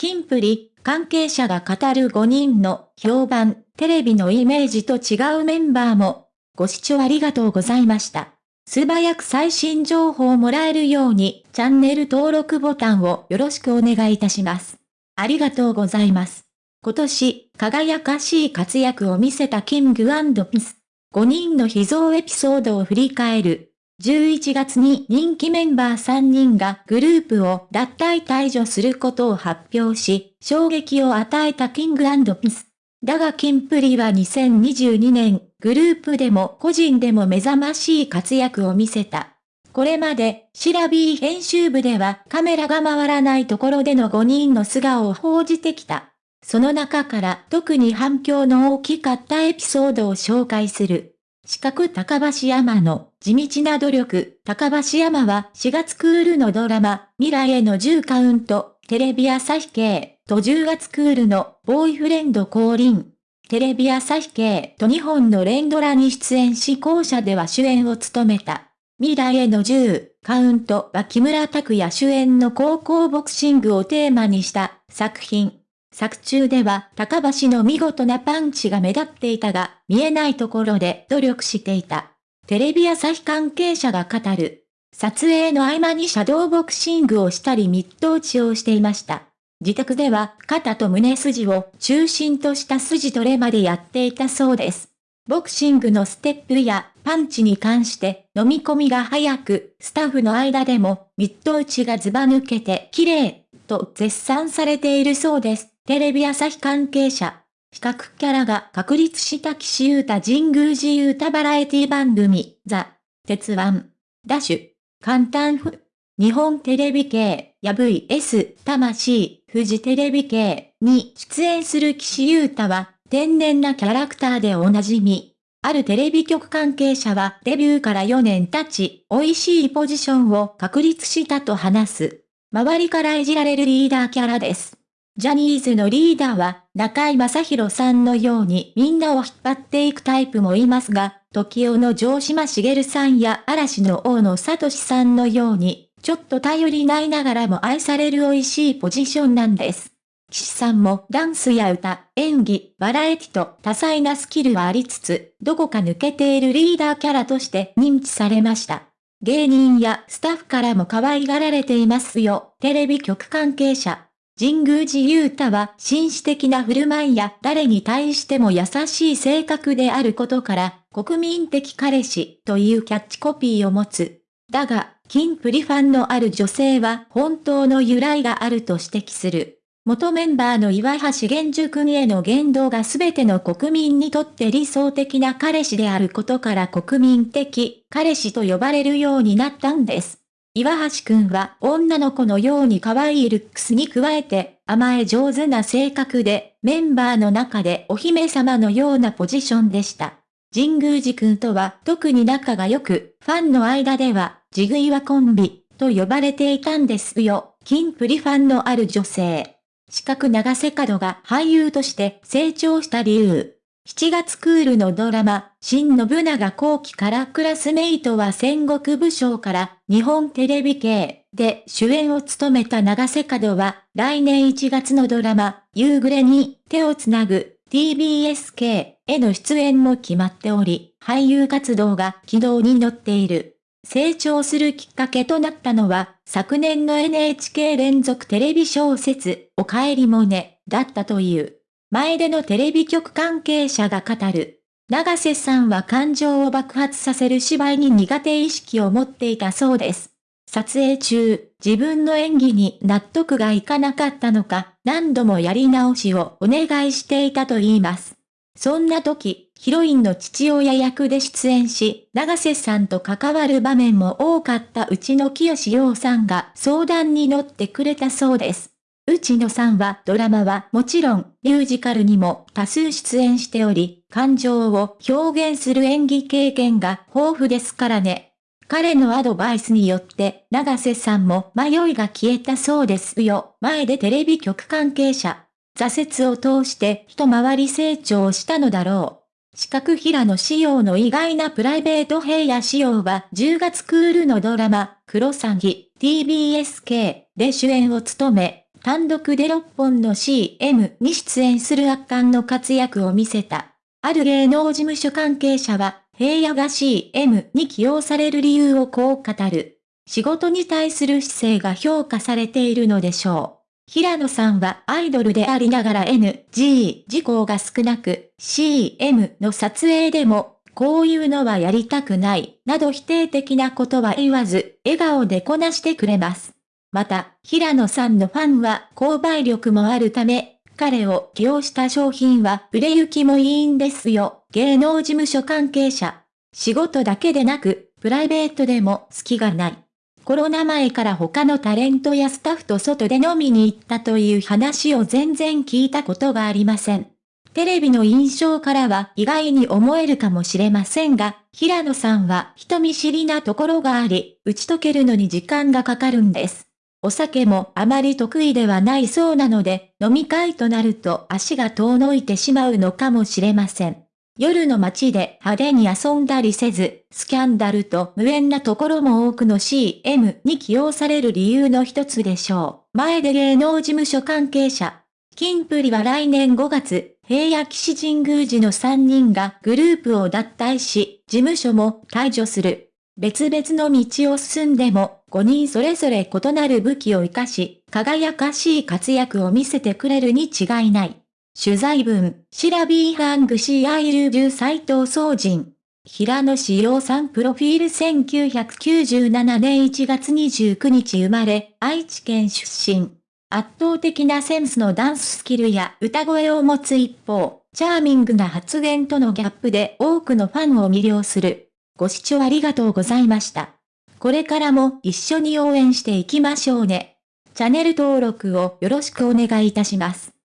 キンプリ、関係者が語る5人の評判、テレビのイメージと違うメンバーも、ご視聴ありがとうございました。素早く最新情報をもらえるように、チャンネル登録ボタンをよろしくお願いいたします。ありがとうございます。今年、輝かしい活躍を見せたキングピス。5人の秘蔵エピソードを振り返る。11月に人気メンバー3人がグループを脱退退場することを発表し、衝撃を与えたキングピス。だがキンプリは2022年、グループでも個人でも目覚ましい活躍を見せた。これまで、シラビー編集部ではカメラが回らないところでの5人の素顔を報じてきた。その中から特に反響の大きかったエピソードを紹介する。四角高橋山の地道な努力、高橋山は4月クールのドラマ、未来への10カウント、テレビ朝日系と10月クールのボーイフレンド降臨、テレビ朝日系と2本の連ドラに出演し校舎では主演を務めた。未来への10カウントは木村拓哉主演の高校ボクシングをテーマにした作品。作中では高橋の見事なパンチが目立っていたが、見えないところで努力していた。テレビ朝日関係者が語る。撮影の合間にシャドーボクシングをしたりミット打ちをしていました。自宅では肩と胸筋を中心とした筋トレまでやっていたそうです。ボクシングのステップやパンチに関して飲み込みが早く、スタッフの間でもミット打ちがズバ抜けて綺麗と絶賛されているそうです。テレビ朝日関係者。比較キャラが確立した岸優太神宮寺優太バラエティ番組、ザ・鉄腕、ダッシュ、簡単ふ、日本テレビ系、や VS、魂、富士テレビ系に出演する岸優太は、天然なキャラクターでおなじみ。あるテレビ局関係者はデビューから4年経ち、美味しいポジションを確立したと話す。周りからいじられるリーダーキャラです。ジャニーズのリーダーは、中井正宏さんのようにみんなを引っ張っていくタイプもいますが、時代の城島茂さんや嵐の大野聡さんのように、ちょっと頼りないながらも愛される美味しいポジションなんです。岸さんもダンスや歌、演技、バラエティと多彩なスキルはありつつ、どこか抜けているリーダーキャラとして認知されました。芸人やスタッフからも可愛がられていますよ、テレビ局関係者。神宮寺勇太は紳士的な振る舞いや誰に対しても優しい性格であることから、国民的彼氏というキャッチコピーを持つ。だが、金プリファンのある女性は本当の由来があると指摘する。元メンバーの岩橋玄樹君への言動が全ての国民にとって理想的な彼氏であることから国民的彼氏と呼ばれるようになったんです。岩橋くんは女の子のように可愛いルックスに加えて甘え上手な性格でメンバーの中でお姫様のようなポジションでした。神宮寺くんとは特に仲が良く、ファンの間では、ジグイワコンビと呼ばれていたんですよ。金プリファンのある女性。四角長瀬角が俳優として成長した理由。7月クールのドラマ、新信長後期からクラスメイトは戦国武将から日本テレビ系で主演を務めた長瀬角は来年1月のドラマ、夕暮れに手をつなぐ TBS 系への出演も決まっており、俳優活動が軌道に乗っている。成長するきっかけとなったのは、昨年の NHK 連続テレビ小説、おかえりもね、だったという。前でのテレビ局関係者が語る。長瀬さんは感情を爆発させる芝居に苦手意識を持っていたそうです。撮影中、自分の演技に納得がいかなかったのか、何度もやり直しをお願いしていたと言います。そんな時、ヒロインの父親役で出演し、長瀬さんと関わる場面も多かったうちの清志陽さんが相談に乗ってくれたそうです。内野さんはドラマはもちろんミュージカルにも多数出演しており、感情を表現する演技経験が豊富ですからね。彼のアドバイスによって長瀬さんも迷いが消えたそうですよ。前でテレビ局関係者。挫折を通して一回り成長したのだろう。四角平野仕様の意外なプライベート平野仕様は10月クールのドラマ、クロサギ TBSK で主演を務め、単独で6本の CM に出演する圧巻の活躍を見せた。ある芸能事務所関係者は、平野が CM に起用される理由をこう語る。仕事に対する姿勢が評価されているのでしょう。平野さんはアイドルでありながら NG 事項が少なく、CM の撮影でも、こういうのはやりたくない、など否定的なことは言わず、笑顔でこなしてくれます。また、平野さんのファンは購買力もあるため、彼を起用した商品は売れ行きもいいんですよ。芸能事務所関係者。仕事だけでなく、プライベートでも隙がない。コロナ前から他のタレントやスタッフと外で飲みに行ったという話を全然聞いたことがありません。テレビの印象からは意外に思えるかもしれませんが、平野さんは人見知りなところがあり、打ち解けるのに時間がかかるんです。お酒もあまり得意ではないそうなので、飲み会となると足が遠のいてしまうのかもしれません。夜の街で派手に遊んだりせず、スキャンダルと無縁なところも多くの CM に起用される理由の一つでしょう。前で芸能事務所関係者。金プリは来年5月、平野騎士神宮寺の3人がグループを脱退し、事務所も退場する。別々の道を進んでも、5人それぞれ異なる武器を活かし、輝かしい活躍を見せてくれるに違いない。取材文、 Sirabee 編集部斎藤総人。平野紫耀さんプロフィール1997年1月29日生まれ、愛知県出身。圧倒的なセンスのダンススキルや歌声を持つ一方、チャーミングな発言とのギャップで多くのファンを魅了する。ご視聴ありがとうございました。これからも一緒に応援していきましょうね。チャンネル登録をよろしくお願いいたします。